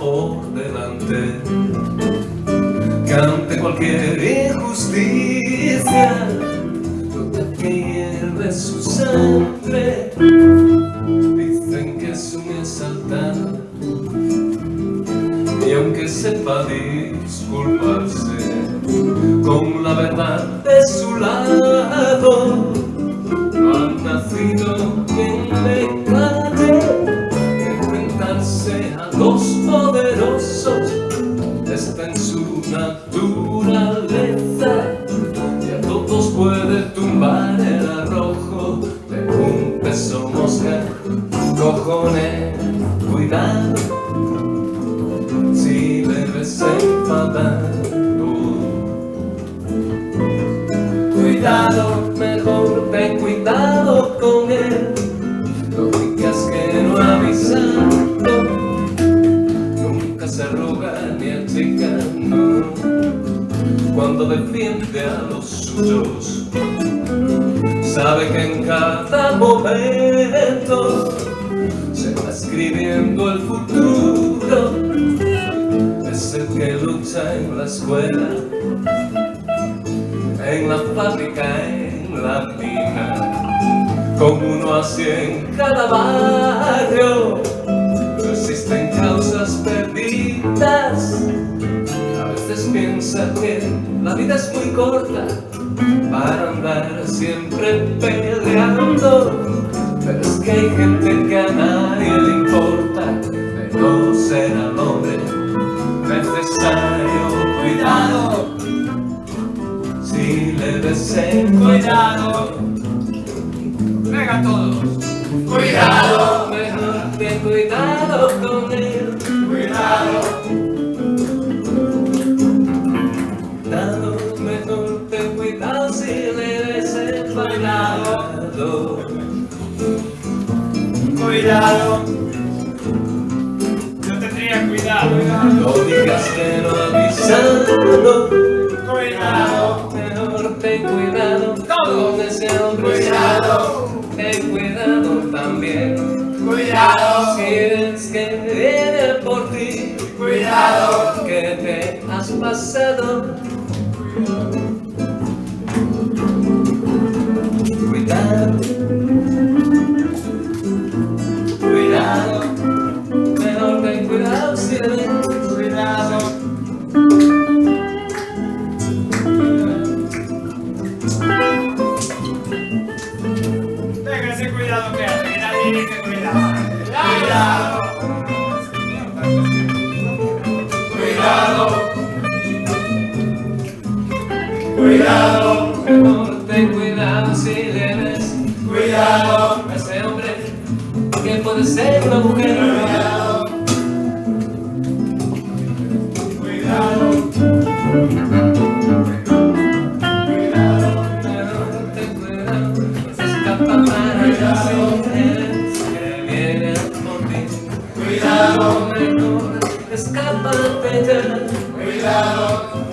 por delante. Que ante cualquier injusticia no te pierde su sangre. Dicen que es un exaltado y aunque sepa disculparse con la verdad de su lado cojones, cuidado. Si le ves enfadado. Cuidado, mejor ten cuidado con él, no digas que no avisando, nunca se arruga ni achica, no, cuando defiende a los suyos sabe que en cada momento escribiendo el futuro. Es el que lucha en la escuela, en la fábrica, en la mina, con uno así en cada barrio. Existen causas perdidas. A veces piensa que la vida es muy corta para andar siempre peleando Le ves Cuidado Venga todos. Cuidado. Mejor ten cuidado con él. Cuidado. Ese hombre. Cuidado. Ten cuidado también. Cuidado. Si es que viene por ti. Cuidado. Que te has pasado. Que hace, que nadie dice cuidado. Cuidado. Cuidado. Cuidado. Mejor ten cuidado si le ves. Cuidado. A ese hombre que puede ser una mujer. Cuidado. Cuidado. Cuidado, mejor, escápate. Cuidado.